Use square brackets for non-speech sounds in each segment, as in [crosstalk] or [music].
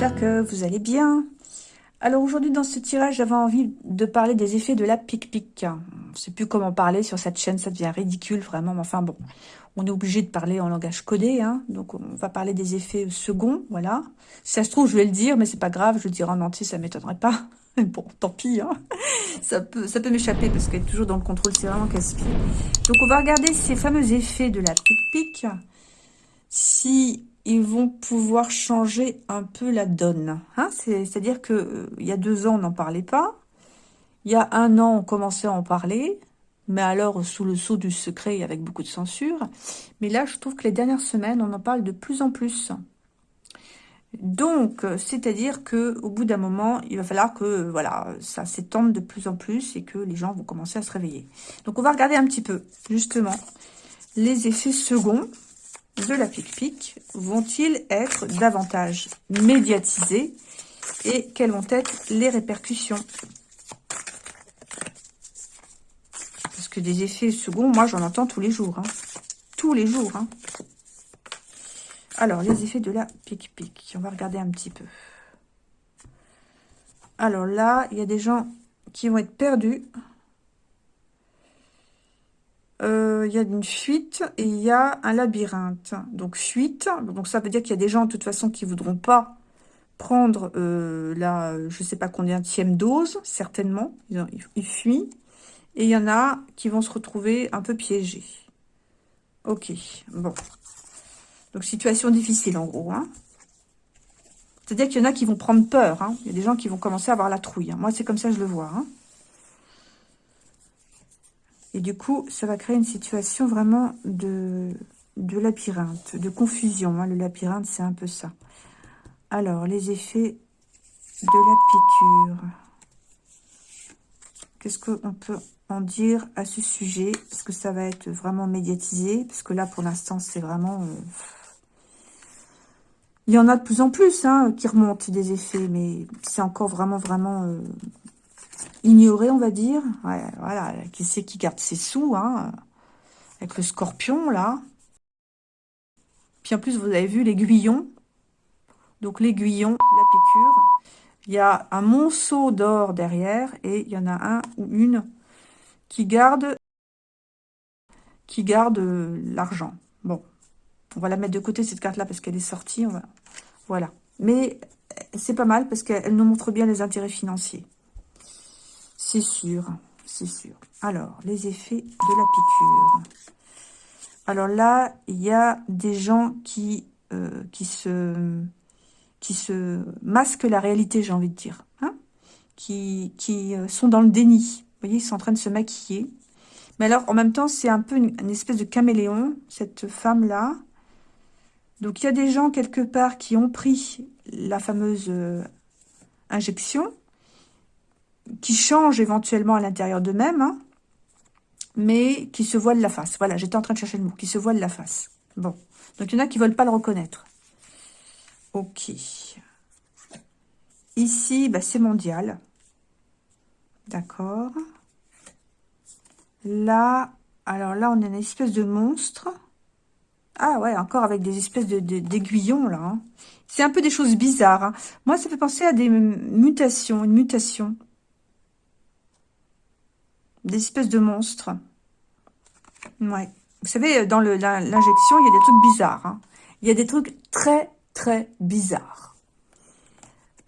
j'espère que vous allez bien. Alors aujourd'hui dans ce tirage, j'avais envie de parler des effets de la pic-pic. Je sais plus comment parler sur cette chaîne, ça devient ridicule vraiment, mais enfin bon, on est obligé de parler en langage codé, hein, donc on va parler des effets seconds, voilà. Si ça se trouve, je vais le dire, mais c'est pas grave, je le dirai en entier, ça m'étonnerait pas. [laughs] Bon, tant pis, hein. ça peut, ça peut m'échapper parce qu'être toujours dans le contrôle, c'est vraiment casse-pied. Donc on va regarder ces fameux effets de la pic-pic. Si ils vont pouvoir changer un peu la donne. Hein C'est-à-dire que euh, y a deux ans, on n'en parlait pas. Il y a un an, on commençait à en parler, mais alors sous le sceau du secret avec beaucoup de censure. Mais là, je trouve que les dernières semaines, on en parle de plus en plus. Donc, c'est-à-dire que au bout d'un moment, il va falloir que voilà, ça s'étende de plus en plus et que les gens vont commencer à se réveiller. Donc, on va regarder un petit peu, justement, les effets seconds de la pic-pic vont-ils être davantage médiatisés et quelles vont être les répercussions? Parce que des effets seconds, moi j'en entends tous les jours. Hein. Tous les jours. Hein. Alors, les effets de la pic-pic. On va regarder un petit peu. Alors là, il y a des gens qui vont être perdus. Euh, il y a une fuite et il y a un labyrinthe. Donc fuite, donc ça veut dire qu'il y a des gens de toute façon qui voudront pas prendre euh, la, je sais pas combien de dose, certainement, ils, fuient. Et il y en a qui vont se retrouver un peu piégés. Ok, bon. Donc situation difficile en gros. Hein. C'est-à-dire qu'il y en a qui vont prendre peur. Hein. Il y a des gens qui vont commencer à avoir la trouille. Hein. Moi c'est comme ça que je le vois. Et du coup, ça va créer une situation vraiment de, de labyrinthe, de confusion. Hein. Le labyrinthe, c'est un peu ça. Alors, les effets de la piqûre. Qu'est-ce qu'on peut en dire à ce sujet? Est-ce que ça va être vraiment médiatisé Parce que là, pour l'instant, c'est vraiment... Euh, il y en a de plus en plus hein, qui remontent des effets, mais c'est encore vraiment, vraiment euh, ignoré, on va dire. voilà, qui c'est qui garde ses sous, hein, avec le scorpion, là. Puis en plus, vous avez vu l'aiguillon. Donc l'aiguillon, la piqûre. Il y a un monceau d'or derrière et il y en a un ou une qui garde qui garde euh, l'argent. Bon, on va la mettre de côté cette carte-là parce qu'elle est sortie. Voilà. Mais c'est pas mal parce qu'elle nous montre bien les intérêts financiers. C'est sûr, c'est sûr. Alors, les effets de la piqûre. Alors là, il y a des gens qui, euh, se, masquent la réalité, j'ai envie de dire. Hein qui, qui euh, sont dans le déni. Vous voyez, ils sont en train de se maquiller. Mais alors, en même temps, c'est un peu une, espèce de caméléon, cette femme-là. Donc, il y a des gens, quelque part, qui ont pris la fameuse euh, injection qui changent éventuellement à l'intérieur d'eux-mêmes, hein, mais qui se voilent la face. Voilà, j'étais en train de chercher le mot, qui se voilent la face. Bon, donc il y en a qui ne veulent pas le reconnaître. Ok. Ici, bah, c'est mondial. D'accord. Là, alors là, on a une espèce de monstre. Ah ouais, encore avec des espèces d'aiguillons, de, là. Hein. C'est un peu des choses bizarres. Hein. Moi, ça fait penser à des mutations, une mutation des espèces de monstres. Ouais. Vous savez, dans l'injection, il y a des trucs bizarres. Hein. Il y a des trucs très, très bizarres.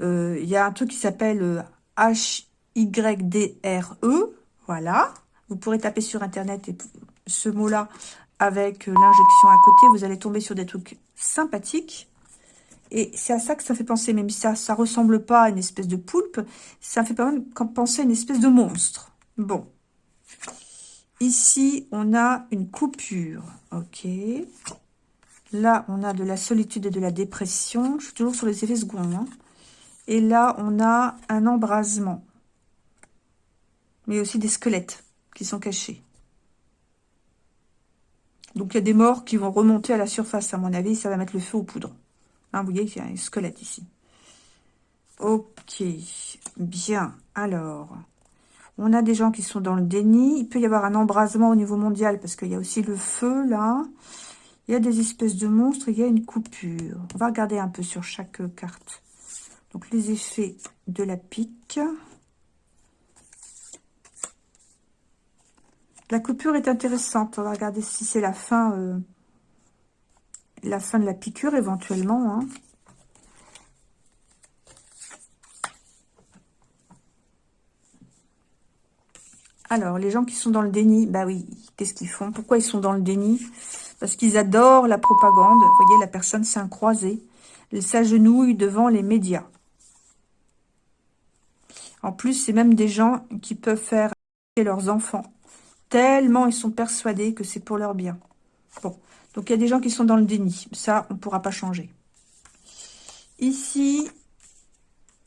Euh, il y a un truc qui s'appelle H-Y-D-R-E. Euh, voilà. Vous pourrez taper sur Internet et ce mot-là avec euh, l'injection à côté. Vous allez tomber sur des trucs sympathiques. Et c'est à ça que ça fait penser, même si ça ne ressemble pas à une espèce de poulpe, ça fait pas penser à une espèce de monstre. Bon. Ici, on a une coupure. Ok. Là, on a de la solitude et de la dépression. Je suis toujours sur les effets seconds. Hein. Et là, on a un embrasement. Mais aussi des squelettes qui sont cachés. Donc, il y a des morts qui vont remonter à la surface, à mon avis. Ça va mettre le feu aux poudres. Hein, vous voyez qu'il y a un squelette ici. Ok. Bien. Alors, on a des gens qui sont dans le déni. Il peut y avoir un embrasement au niveau mondial parce qu'il y a aussi le feu, là. Il y a des espèces de monstres, il y a une coupure. On va regarder un peu sur chaque carte. Donc, les effets de la pique. La coupure est intéressante. On va regarder si c'est la fin... Euh, la fin de la piqûre, éventuellement. Hein. Alors, les gens qui sont dans le déni, bah oui, qu'est-ce qu'ils font? Pourquoi ils sont dans le déni? Parce qu'ils adorent la propagande. Vous voyez, la personne s'est croisée. Elle s'agenouille devant les médias. En plus, c'est même des gens qui peuvent faire leurs enfants. Tellement ils sont persuadés que c'est pour leur bien. Bon, donc il y a des gens qui sont dans le déni. Ça, on ne pourra pas changer. Ici,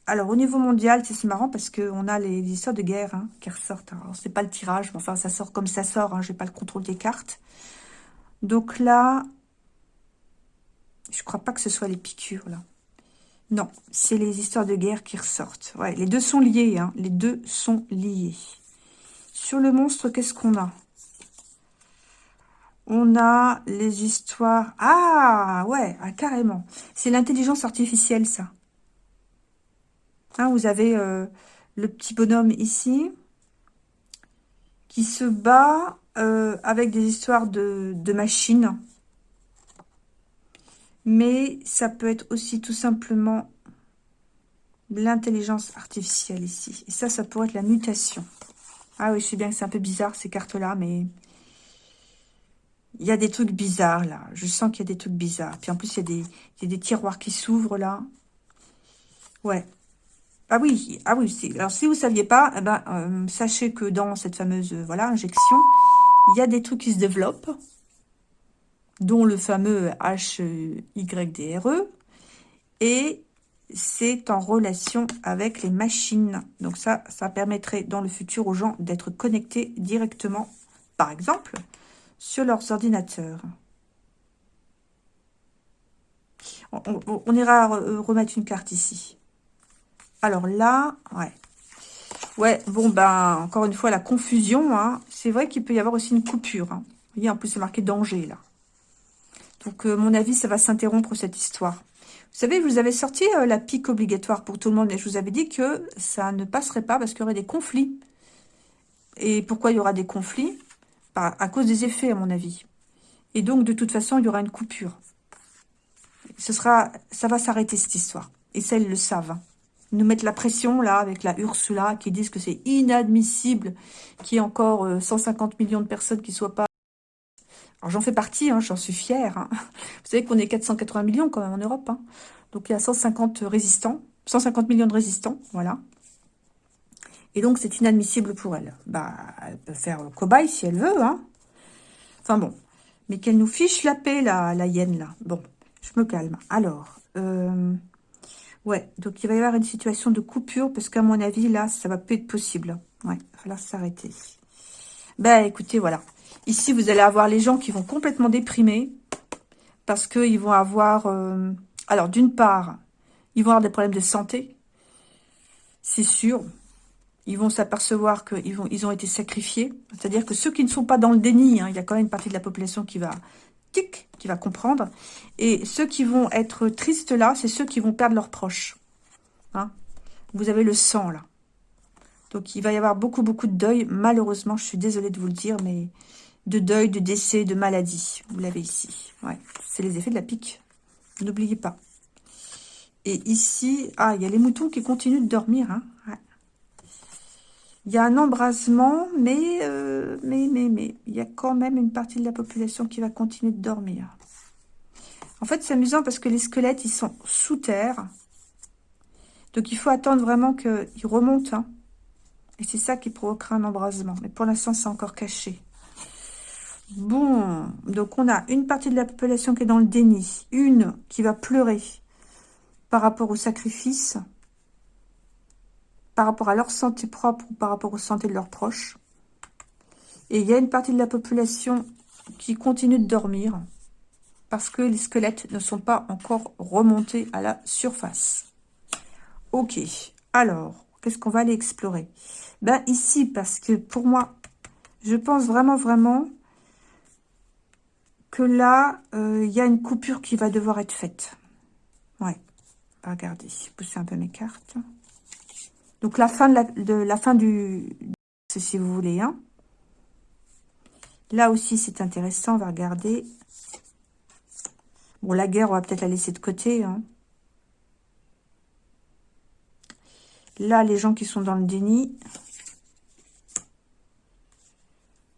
alors, au niveau mondial, c'est marrant parce qu'on a les, histoires de guerre hein, qui ressortent. Alors, c'est pas le tirage, mais enfin, ça sort comme ça sort. Hein, Je n'ai pas le contrôle des cartes. Donc là, je crois pas que ce soit les piqûres, là. Non, c'est les histoires de guerre qui ressortent. Ouais, les deux sont liés, hein. Les deux sont liés. Sur le monstre, qu'est-ce qu'on a? On a les histoires... Ah, ouais, ah, carrément. C'est l'intelligence artificielle, ça. Hein, vous avez euh, le petit bonhomme ici qui se bat euh, avec des histoires de, machines. Mais ça peut être aussi tout simplement l'intelligence artificielle ici. Et ça, ça pourrait être la mutation. Ah oui, je sais bien que c'est un peu bizarre ces cartes-là, mais il y a des trucs bizarres là. Je sens qu'il y a des trucs bizarres. Puis en plus, il y a des tiroirs qui s'ouvrent là. Ouais, ah oui, ah oui. Alors si vous ne saviez pas, eh ben, euh, sachez que dans cette fameuse euh, voilà injection, il y a des trucs qui se développent, dont le fameux HYDRE, et c'est en relation avec les machines. Donc ça, ça permettrait dans le futur aux gens d'être connectés directement, par exemple, sur leurs ordinateurs. on ira remettre une carte ici. Alors là, ouais. Ouais, bon, ben, encore une fois, la confusion, hein. c'est vrai qu'il peut y avoir aussi une coupure. Hein. Vous voyez, en plus, c'est marqué danger, là. Donc, euh, mon avis, ça va s'interrompre, cette histoire. Vous savez, vous avais sorti euh, la pique obligatoire pour tout le monde, et je vous avais dit que ça ne passerait pas parce qu'il y aurait des conflits. Et pourquoi il y aura des conflits? À cause des effets, à mon avis. Et donc, de toute façon, il y aura une coupure. Ce sera, ça va s'arrêter, cette histoire. Et ils le savent. Nous mettre la pression, là, avec la Ursula, qui disent que c'est inadmissible qu'il y ait encore 150 euh, millions de personnes qui soient pas... Alors, j'en fais partie, hein, j'en suis fière. Hein. Vous savez qu'on est 480 millions, quand même, en Europe. Hein. Donc, il y a 150 résistants, 150 millions de résistants, voilà. Et donc, c'est inadmissible pour elle. Bah, elle peut faire le cobaye si elle veut. Enfin, bon. Mais qu'elle nous fiche la paix, la, la hyène, là. Bon, je me calme. Alors, euh, Ouais, donc il va y avoir une situation de coupure, parce qu'à mon avis, là, ça va plus être possible. Ouais, il va falloir s'arrêter. Ben, écoutez, voilà. Ici, vous allez avoir les gens qui vont complètement déprimer, parce qu'ils vont avoir... Euh, alors, d'une part, ils vont avoir des problèmes de santé, c'est sûr. Ils vont s'apercevoir qu'ils ils ont été sacrifiés. C'est-à-dire que ceux qui ne sont pas dans le déni, hein, il y a quand même une partie de la population qui va qui va comprendre. Et ceux qui vont être tristes là, c'est ceux qui vont perdre leurs proches. Hein? Vous avez le sang là. Donc il va y avoir beaucoup, beaucoup de deuil. Malheureusement, je suis désolée de vous le dire, mais de deuil, de décès, de maladie. Vous l'avez ici. Ouais, c'est les effets de la pique. N'oubliez pas. Et ici, ah, il y a les moutons qui continuent de dormir. Hein. Il y a un embrasement, mais, euh, mais, mais, mais, il y a quand même une partie de la population qui va continuer de dormir. En fait, c'est amusant parce que les squelettes, ils sont sous terre. Donc, il faut attendre vraiment qu'ils remontent. Hein. Et c'est ça qui provoquera un embrasement. Mais pour l'instant, c'est encore caché. Bon, donc on a une partie de la population qui est dans le déni. Une qui va pleurer par rapport au sacrifice par rapport à leur santé propre ou par rapport aux santé de leurs proches. Et il y a une partie de la population qui continue de dormir parce que les squelettes ne sont pas encore remontés à la surface. Ok, alors, qu'est-ce qu'on va aller explorer? Ben ici, parce que pour moi, je pense vraiment, vraiment que là, il y a une coupure qui va devoir être faite. Ouais. Regardez, pousser un peu mes cartes. Donc la fin de la, fin du, si vous voulez. Hein. Là aussi, c'est intéressant. On va regarder. Bon, la guerre, on va peut-être la laisser de côté. Hein. Là, les gens qui sont dans le déni.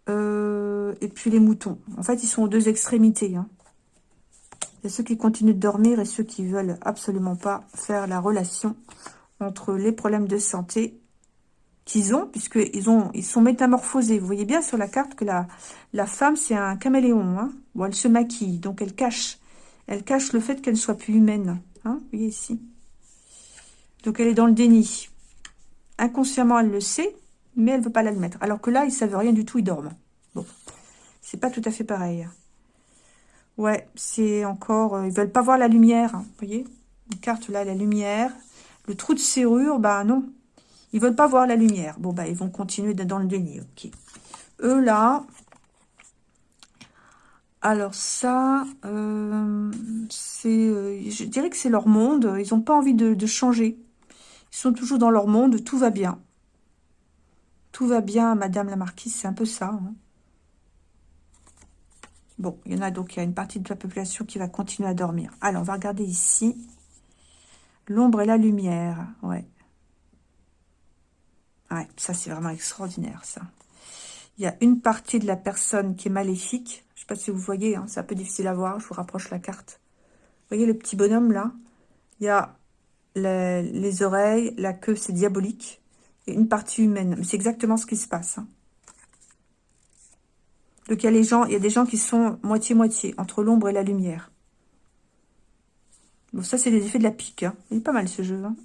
Euh, et puis les moutons. En fait, ils sont aux deux extrémités. Hein. Il y a ceux qui continuent de dormir et ceux qui veulent absolument pas faire la relation entre les problèmes de santé qu'ils ont, puisqu'ils ont, ils sont métamorphosés. Vous voyez bien sur la carte que la, femme, c'est un caméléon. Hein elle se maquille, donc elle cache. Elle cache le fait qu'elle ne soit plus humaine. Hein vous voyez ici. Donc elle est dans le déni. Inconsciemment, elle le sait, mais elle ne veut pas l'admettre. Alors que là, ils ne savent rien du tout, ils dorment. Bon, c'est pas tout à fait pareil. Ouais, c'est encore... Euh, ils veulent pas voir la lumière, hein, vous voyez Une carte là, la lumière. Le trou de serrure, bah non, ils veulent pas voir la lumière. Bon, bah, ils vont continuer dans le déni. Ok. Eux, là... Alors ça, euh, euh, je dirais que c'est leur monde. Ils n'ont pas envie de, changer. Ils sont toujours dans leur monde. Tout va bien. Tout va bien, Madame la Marquise. C'est un peu ça. Hein. Bon, il y en a donc, il y a une partie de la population qui va continuer à dormir. Alors, on va regarder ici. L'ombre et la lumière. Ouais. Ouais, ça c'est vraiment extraordinaire, ça. Il y a une partie de la personne qui est maléfique. Je ne sais pas si vous voyez, hein, c'est un peu difficile à voir. Je vous rapproche la carte. Vous voyez le petit bonhomme là? Il y a les, oreilles, la queue, c'est diabolique. Et une partie humaine. Mais c'est exactement ce qui se passe. Hein. Donc il y a les gens, il y a des gens qui sont moitié-moitié, entre l'ombre et la lumière. Bon, ça c'est les effets de la pique. Hein. Il est pas mal ce jeu. Hein.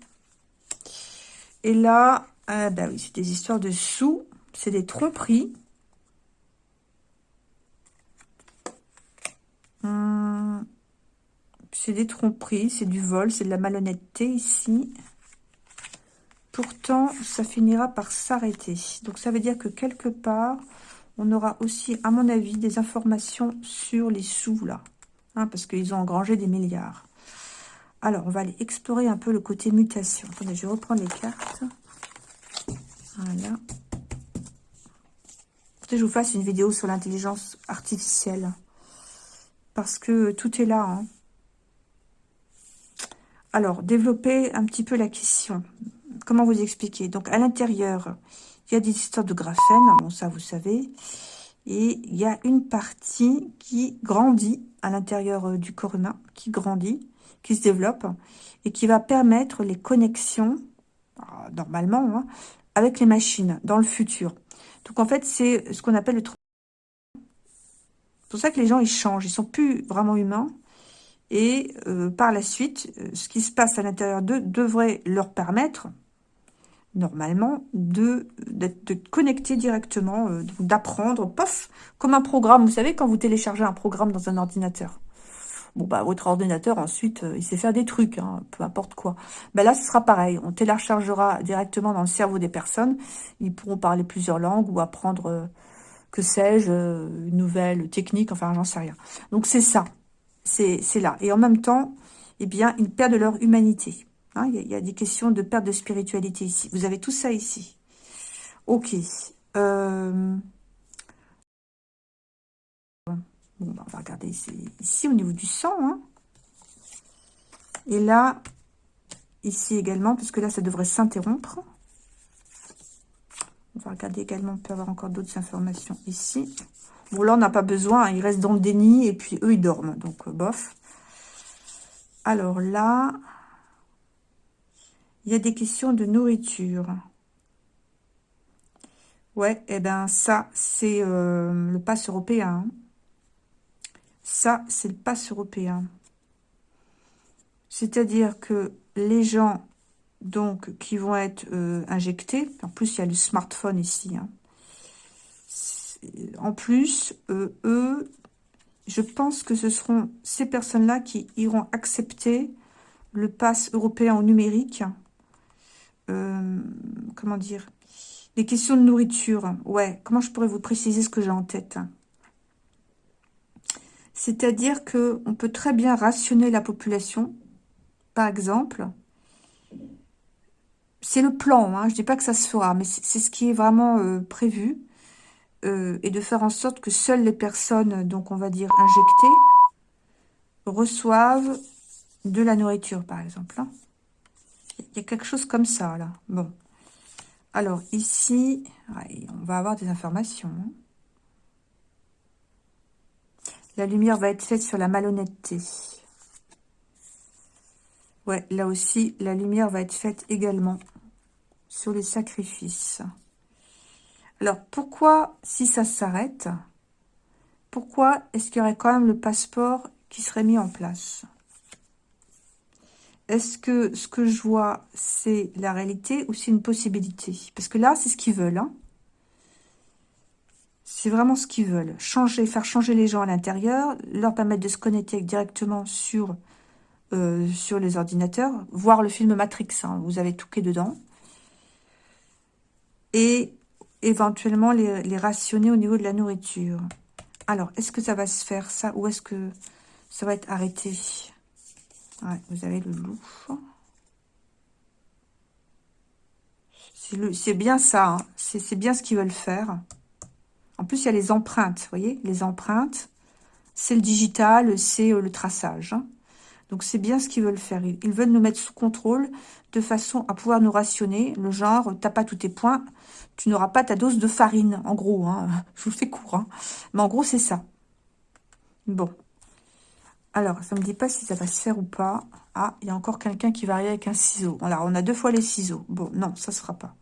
Et là, bah oui, c'est des histoires de sous. C'est des tromperies. Hum, c'est des tromperies, c'est du vol, c'est de la malhonnêteté ici. Pourtant, ça finira par s'arrêter. Donc, ça veut dire que quelque part, on aura aussi, à mon avis, des informations sur les sous, là. Hein, parce qu'ils ont engrangé des milliards. Alors, on va aller explorer un peu le côté mutation. Je vais reprendre les cartes. Voilà. je vous fasse une vidéo sur l'intelligence artificielle. Parce que tout est là. Hein. Alors, développer un petit peu la question. Comment vous expliquer? Donc, à l'intérieur, il y a des histoires de graphène. Bon, ça, vous savez. Et il y a une partie qui grandit à l'intérieur euh, du corps humain, qui grandit, qui se développe, et qui va permettre les connexions, ah, normalement, hein, avec les machines dans le futur. Donc en fait, c'est ce qu'on appelle le... C'est pour ça que les gens, ils changent. Ils sont plus vraiment humains. Et euh, par la suite, euh, ce qui se passe à l'intérieur d'eux devrait leur permettre, normalement, de connecter directement, euh, d'apprendre, pof, comme un programme. Vous savez, quand vous téléchargez un programme dans un ordinateur. Bon, bah, votre ordinateur, ensuite, euh, il sait faire des trucs, hein, peu importe quoi. Ben là, ce sera pareil. On téléchargera directement dans le cerveau des personnes. Ils pourront parler plusieurs langues ou apprendre, euh, que sais-je, euh, une nouvelle technique, enfin, j'en sais rien. Donc, c'est ça. C'est là. Et en même temps, eh bien, ils perdent leur humanité. Hein. il, y a, des questions de perte de spiritualité ici. Vous avez tout ça ici. Ok. Euh... Bah, on va regarder ici, au niveau du sang. Hein. Et là, ici également, puisque là, ça devrait s'interrompre. On va regarder également, on peut avoir encore d'autres informations ici. Bon, là, on n'a pas besoin, hein, ils restent dans le déni, et puis eux, ils dorment, donc euh, bof. Alors là, il y a des questions de nourriture. Ouais, et eh ben ça, c'est euh, le pass européen. Hein. Ça, c'est le pass européen. C'est-à-dire que les gens donc qui vont être euh, injectés, en plus il y a le smartphone ici, hein. en plus, euh, eux, je pense que ce seront ces personnes-là qui iront accepter le pass européen au numérique. Euh, comment dire? Les questions de nourriture. Ouais, comment je pourrais vous préciser ce que j'ai en tête C'est-à-dire que on peut très bien rationner la population. Par exemple, c'est le plan, hein, je dis pas que ça se fera, mais c'est ce qui est vraiment euh, prévu. Euh, et de faire en sorte que seules les personnes, donc on va dire injectées, reçoivent de la nourriture, par exemple. Hein. Il y a quelque chose comme ça, là. Bon. Alors, ici, on va avoir des informations. Hein. La lumière va être faite sur la malhonnêteté. Ouais, là aussi, la lumière va être faite également sur les sacrifices. Alors, pourquoi, si ça s'arrête, pourquoi est-ce qu'il y aurait quand même le passeport qui serait mis en place? Est-ce que ce que je vois, c'est la réalité ou c'est une possibilité? Parce que là, c'est ce qu'ils veulent. Hein. C'est vraiment ce qu'ils veulent. Changer, faire changer les gens à l'intérieur, leur permettre de se connecter directement sur, euh, les ordinateurs, voir le film Matrix, hein, vous avez tout qui est dedans. Et éventuellement les, rationner au niveau de la nourriture. Alors, est-ce que ça va se faire, ça, ou est-ce que ça va être arrêté? Vous avez le loup. C'est bien ça, hein. c'est bien ce qu'ils veulent faire. En plus, il y a les empreintes, vous voyez Les empreintes, c'est le digital, c'est euh, le traçage. Hein. Donc, c'est bien ce qu'ils veulent faire. Ils, veulent nous mettre sous contrôle de façon à pouvoir nous rationner. Le genre, t'as pas tous tes points, tu n'auras pas ta dose de farine, en gros. Hein. [laughs] Je vous fais court. Hein. Mais en gros, c'est ça. Bon. Alors, ça ne me dit pas si ça va se faire ou pas. Ah, il y a encore quelqu'un qui va arriver avec un ciseau. On a deux fois les ciseaux. Bon, non, ça ne sera pas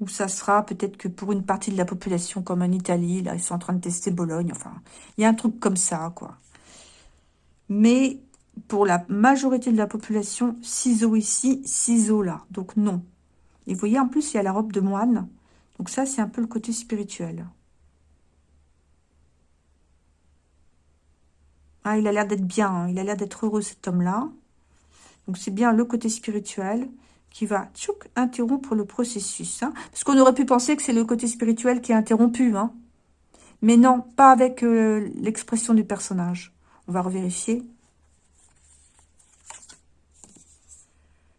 ou ça sera peut-être que pour une partie de la population, comme en Italie, là, ils sont en train de tester Bologne, enfin, il y a un truc comme ça, quoi. Mais pour la majorité de la population, ciseaux ici, ciseaux là, donc non. Et vous voyez, en plus, il y a la robe de moine, donc ça, c'est un peu le côté spirituel. Ah, il a l'air d'être bien, hein. il a l'air d'être heureux, cet homme-là. Donc, c'est bien le côté spirituel qui va interrompre le processus. Hein. Parce qu'on aurait pu penser que c'est le côté spirituel qui est interrompu. Hein. Mais non, pas avec euh, l'expression du personnage. On va revérifier.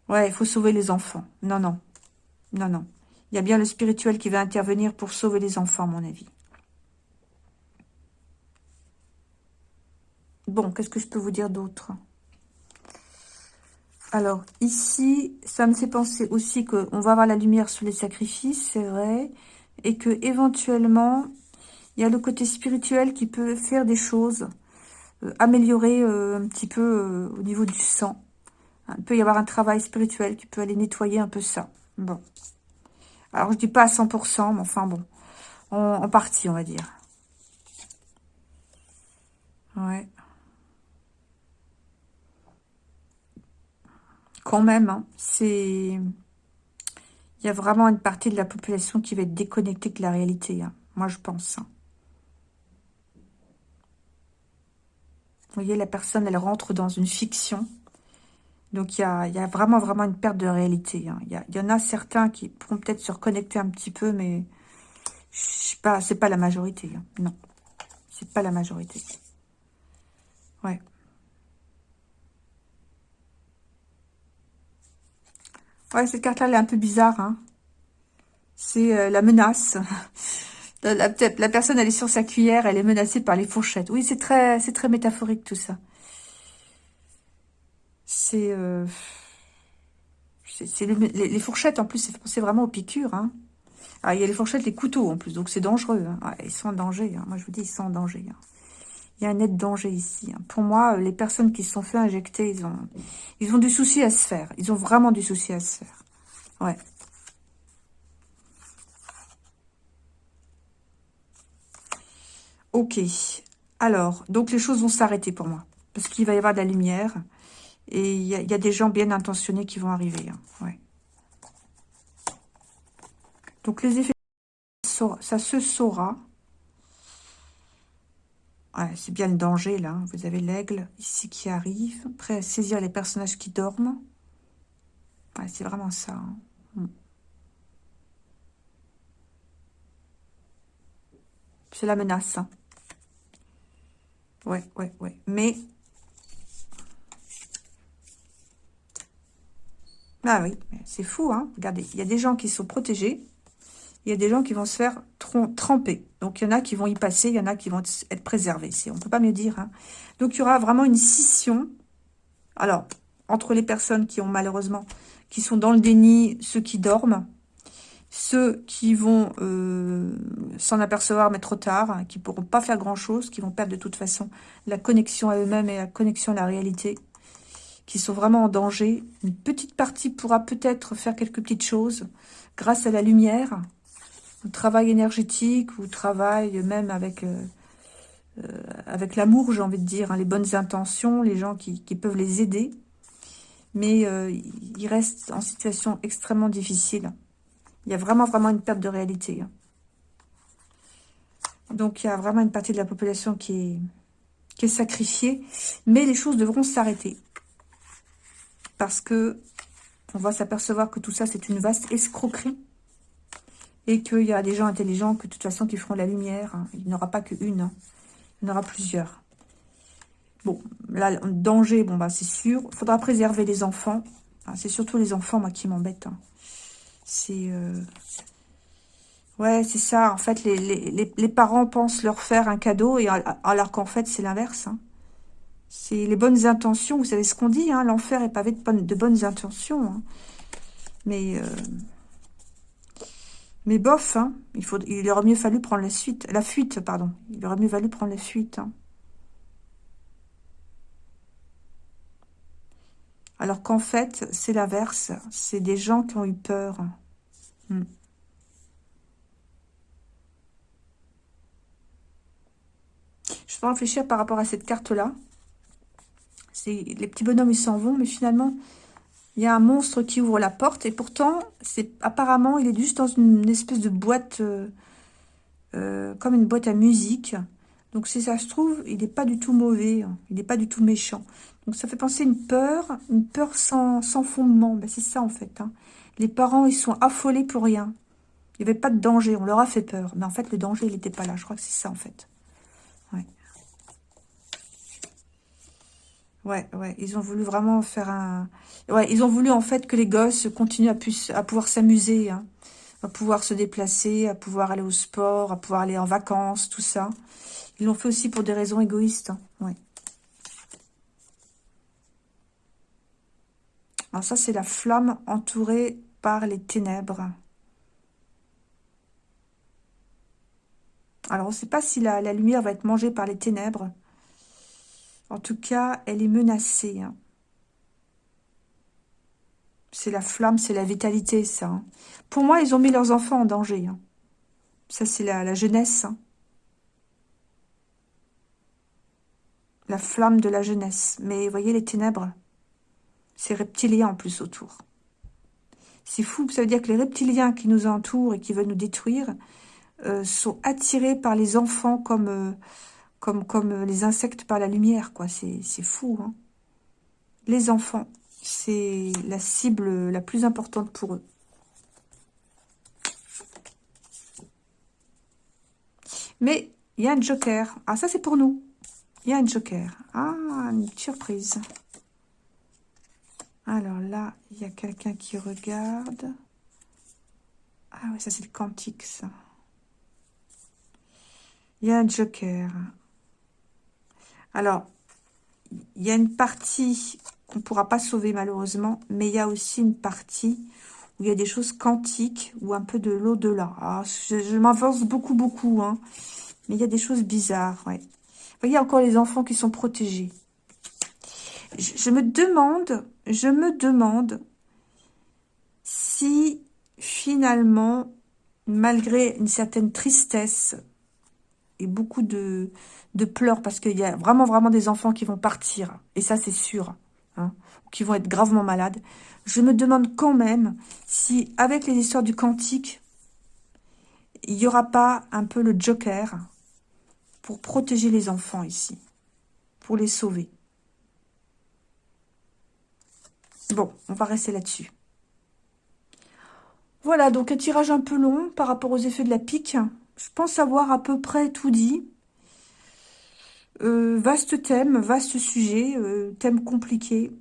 Ouais, il faut sauver les enfants. Non, non. Non, non. Il y a bien le spirituel qui va intervenir pour sauver les enfants, à mon avis. Bon, qu'est-ce que je peux vous dire d'autre? Alors, ici, ça me fait penser aussi qu'on va avoir la lumière sur les sacrifices, c'est vrai. Et que éventuellement, il y a le côté spirituel qui peut faire des choses, euh, améliorer euh, un petit peu euh, au niveau du sang. Il peut y avoir un travail spirituel qui peut aller nettoyer un peu ça. Bon. Alors, je dis pas à 100%, mais enfin bon. en partie, on va dire. Ouais. Quand même, hein, c'est... Il y a vraiment une partie de la population qui va être déconnectée de la réalité. Hein. Moi, je pense. Hein. Vous voyez, la personne, elle rentre dans une fiction. Donc, il y a, vraiment, vraiment une perte de réalité. Il, y en a certains qui pourront peut-être se reconnecter un petit peu, mais c'est pas, pas la majorité. Non, c'est pas la majorité. Ouais. Ouais, cette carte-là, elle est un peu bizarre. Hein. C'est euh, la menace. [laughs] la, personne, elle est sur sa cuillère, elle est menacée par les fourchettes. Oui, c'est très, métaphorique tout ça. C'est... Euh, les, fourchettes, en plus, c'est vraiment aux piqûres. Hein. Ah, il y a les fourchettes, les couteaux, en plus, donc c'est dangereux. Hein. ils sont en danger. Moi, je vous dis, ils sont en danger. Il y a un net danger ici. Hein. Pour moi, les personnes qui se sont fait injecter, ils ont, ils ont du souci à se faire. Ils ont vraiment du souci à se faire. Ouais. Ok. Alors, donc les choses vont s'arrêter pour moi. Parce qu'il va y avoir de la lumière. Et il y, a des gens bien intentionnés qui vont arriver. Hein. Ouais. Donc les effets, ça se saura c'est bien le danger, là. Vous avez l'aigle ici qui arrive, prêt à saisir les personnages qui dorment. c'est vraiment ça. Hein. Hmm. C'est la menace. Hein. Ouais, ouais, ouais. Mais... Ah oui, c'est fou, hein. Regardez, il y a des gens qui sont protégés. Il y a des gens qui vont se faire tremper. Donc, il y en a qui vont y passer, il y en a qui vont être préservés. On ne peut pas mieux dire. Hein. Donc, il y aura vraiment une scission. Alors, entre les personnes qui ont malheureusement, qui sont dans le déni, ceux qui dorment, ceux qui vont euh, s'en apercevoir mais trop tard, hein, qui pourront pas faire grand-chose, qui vont perdre de toute façon la connexion à eux-mêmes et la connexion à la réalité, qui sont vraiment en danger. Une petite partie pourra peut-être faire quelques petites choses grâce à la lumière, travail énergétique, ou travail même avec... Euh, euh, avec l'amour, j'ai envie de dire, hein, les bonnes intentions, les gens qui, qui peuvent les aider. Mais euh, ils restent en situation extrêmement difficile. Il y a vraiment, vraiment une perte de réalité. Hein. Donc, il y a vraiment une partie de la population qui est, qui est sacrifiée. Mais les choses devront s'arrêter. Parce que on va s'apercevoir que tout ça, c'est une vaste escroquerie. Et qu'il y a des gens intelligents que de toute façon qui feront la lumière. Hein. Il n'y aura pas qu'une. Hein. Il y en aura plusieurs. Bon, là, danger, bon, bah, c'est sûr. Il faudra préserver les enfants. Ah, c'est surtout les enfants, moi, qui m'embêtent. C'est... Euh, ouais, c'est ça. En fait, les, parents pensent leur faire un cadeau, et alors qu'en fait, c'est l'inverse. Hein. C'est les bonnes intentions. Vous savez ce qu'on dit, hein, l'enfer est pavé de, bonnes, intentions. Hein. Mais... Euh, mais bof, il, faut, il aurait mieux fallu prendre la suite, la fuite, pardon. Il aurait mieux fallu prendre la fuite. Alors qu'en fait, c'est l'inverse. C'est des gens qui ont eu peur. Hmm. Je vais réfléchir par rapport à cette carte-là. Les petits bonhommes, ils s'en vont, mais finalement, il y a un monstre qui ouvre la porte. Et pourtant, c'est apparemment, il est juste dans une espèce de boîte, euh, euh, comme une boîte à musique. Donc si ça se trouve, il n'est pas du tout mauvais, hein. il n'est pas du tout méchant. Donc ça fait penser une peur, une peur sans, fondement. Ben, c'est ça en fait. Hein. Les parents, ils sont affolés pour rien. Il n'y avait pas de danger, on leur a fait peur. Mais en fait, le danger, il n'était pas là. Je crois que c'est ça en fait. Ouais, ouais. Ils ont voulu vraiment faire un... Ouais, ils ont voulu en fait que les gosses continuent à, pouvoir s'amuser, hein. à pouvoir se déplacer, à pouvoir aller au sport, à pouvoir aller en vacances, tout ça. Ils l'ont fait aussi pour des raisons égoïstes. Hein. Alors ça, c'est la flamme entourée par les ténèbres. Alors, on ne sait pas si la, lumière va être mangée par les ténèbres. En tout cas, elle est menacée. Hein. C'est la flamme, c'est la vitalité, ça. Hein. Pour moi, ils ont mis leurs enfants en danger. Hein. Ça, c'est la, jeunesse. La flamme de la jeunesse. Mais voyez les ténèbres ces reptiliens en plus autour. C'est fou, ça veut dire que les reptiliens qui nous entourent et qui veulent nous détruire euh, sont attirés par les enfants comme, euh, comme, les insectes par la lumière. quoi. C'est fou. Hein. les enfants, c'est la cible la plus importante pour eux. Mais il y a un joker. Ah, ça c'est pour nous. Il y a un joker. Ah, une surprise. Alors là, il y a quelqu'un qui regarde. Ah oui, ça c'est le quantique, ça. Il y a un joker. Alors, il y a une partie qu'on ne pourra pas sauver malheureusement, mais il y a aussi une partie où il y a des choses quantiques ou un peu de l'au-delà. Ah, je, m'avance beaucoup, beaucoup, hein. mais il y a des choses bizarres, ouais. Vous voyez encore les enfants qui sont protégés je, me demande, je me demande si finalement, malgré une certaine tristesse et beaucoup de, de pleurs, parce qu'il y a vraiment, vraiment des enfants qui vont partir, et ça c'est sûr, hein, qui vont être gravement malades, je me demande quand même si, avec les histoires du quantique, il n'y aura pas un peu le joker pour protéger les enfants ici, pour les sauver. Bon, on va rester là-dessus. Voilà, donc un tirage un peu long par rapport aux effets de la pique. Je pense avoir à peu près tout dit. Euh, vaste thème, vaste sujet, euh, thème compliqué.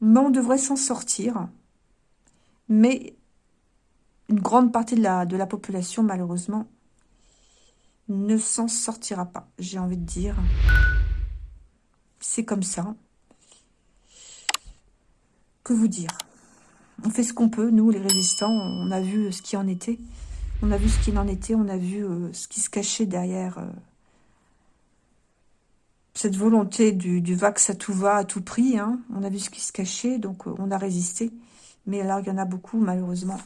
Mais on devrait s'en sortir. Mais une grande partie de la, de la population, malheureusement, ne s'en sortira pas, j'ai envie de dire. C'est comme ça. Que vous dire? On fait ce qu'on peut, nous, les résistants. On a vu ce qui en était. On a vu ce qu'il en était. On a vu euh, ce qui se cachait derrière euh, cette volonté du, vax à tout va, à tout prix. Hein. On a vu ce qui se cachait, donc euh, on a résisté. Mais alors, il y en a beaucoup, malheureusement,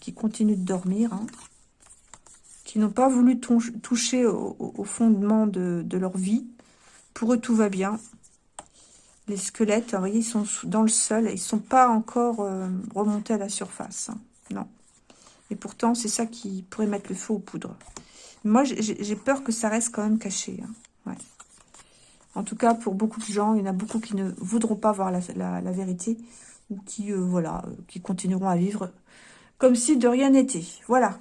qui continuent de dormir. Hein qui n'ont pas voulu toucher au, fondement de, leur vie. Pour eux, tout va bien. Les squelettes, vous voyez, ils sont dans le sol. Ils ne sont pas encore remontés à la surface. Hein. Non. Et pourtant, c'est ça qui pourrait mettre le feu aux poudres. Moi, j'ai peur que ça reste quand même caché. Hein. En tout cas, pour beaucoup de gens, il y en a beaucoup qui ne voudront pas voir la, vérité ou qui, euh, voilà, qui continueront à vivre comme si de rien n'était. Voilà.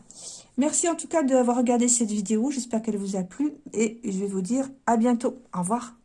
Merci en tout cas d'avoir regardé cette vidéo. J'espère qu'elle vous a plu. Et je vais vous dire à bientôt. Au revoir.